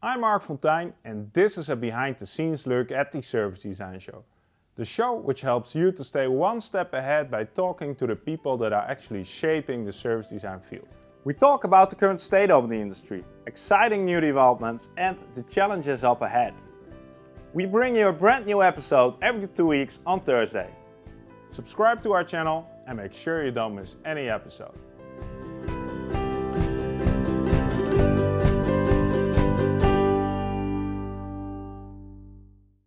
I'm Marc Fonteijn and this is a behind the scenes look at the Service Design Show. The show which helps you to stay one step ahead by talking to the people that are actually shaping the service design field. We talk about the current state of the industry, exciting new developments and the challenges up ahead. We bring you a brand new episode every two weeks on Thursday. Subscribe to our channel and make sure you don't miss any episode.